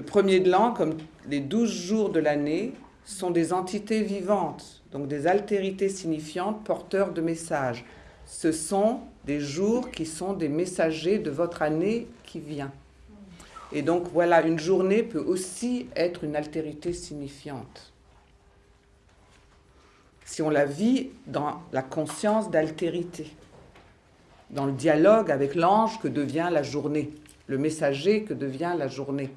Le premier de l'an, comme les douze jours de l'année, sont des entités vivantes, donc des altérités signifiantes porteurs de messages. Ce sont des jours qui sont des messagers de votre année qui vient. Et donc voilà, une journée peut aussi être une altérité signifiante. Si on la vit dans la conscience d'altérité, dans le dialogue avec l'ange que devient la journée, le messager que devient la journée.